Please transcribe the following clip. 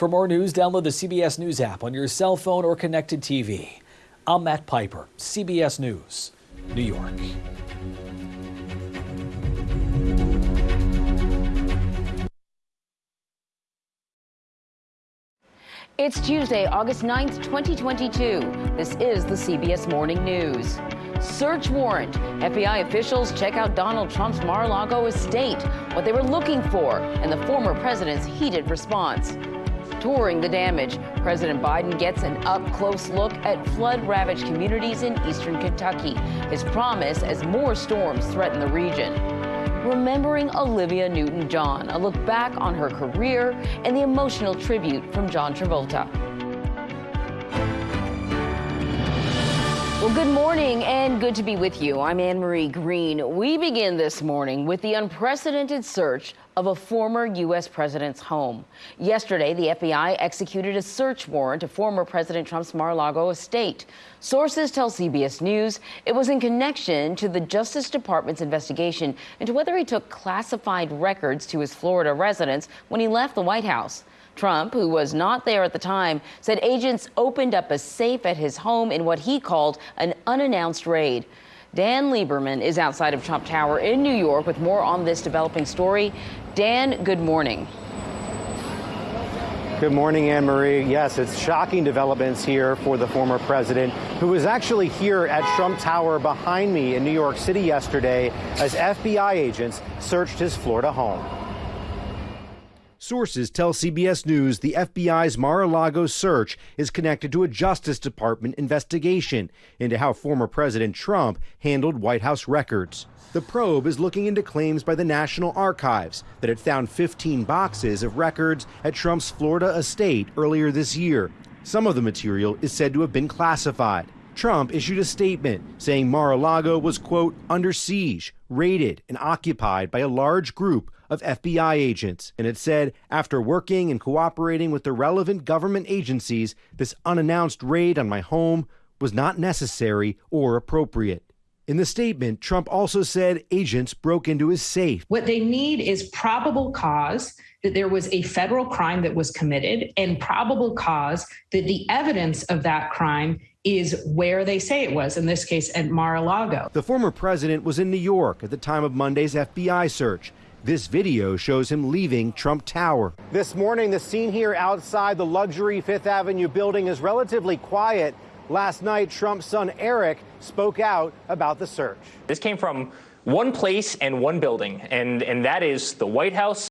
For more news, download the CBS News app on your cell phone or connected TV. I'm Matt Piper, CBS News, New York. It's Tuesday, August 9th, 2022. This is the CBS Morning News. Search warrant. FBI officials check out Donald Trump's Mar-a-Lago estate, what they were looking for, and the former president's heated response. Touring the damage, President Biden gets an up-close look at flood-ravaged communities in eastern Kentucky, his promise as more storms threaten the region. Remembering Olivia Newton John, a look back on her career and the emotional tribute from John Travolta. Well, good morning and good to be with you. I'm Anne Marie Green. We begin this morning with the unprecedented search of a former U.S. president's home. Yesterday, the FBI executed a search warrant of former President Trump's Mar-a-Lago estate. Sources tell CBS News it was in connection to the Justice Department's investigation into whether he took classified records to his Florida residence when he left the White House. Trump, who was not there at the time, said agents opened up a safe at his home in what he called an unannounced raid. Dan Lieberman is outside of Trump Tower in New York with more on this developing story. Dan, good morning. Good morning, Anne Marie. Yes, it's shocking developments here for the former president, who was actually here at Trump Tower behind me in New York City yesterday as FBI agents searched his Florida home. Sources tell CBS News the FBI's Mar a Lago search is connected to a Justice Department investigation into how former President Trump handled White House records. The probe is looking into claims by the National Archives that it found 15 boxes of records at Trump's Florida estate earlier this year. Some of the material is said to have been classified. Trump issued a statement saying Mar a Lago was, quote, under siege, raided, and occupied by a large group of FBI agents. And it said, after working and cooperating with the relevant government agencies, this unannounced raid on my home was not necessary or appropriate. In the statement, Trump also said agents broke into his safe. What they need is probable cause that there was a federal crime that was committed and probable cause that the evidence of that crime is where they say it was, in this case at Mar-a-Lago. The former president was in New York at the time of Monday's FBI search. This video shows him leaving Trump Tower. This morning, the scene here outside the luxury Fifth Avenue building is relatively quiet. Last night, Trump's son Eric spoke out about the search. This came from one place and one building, and, and that is the White House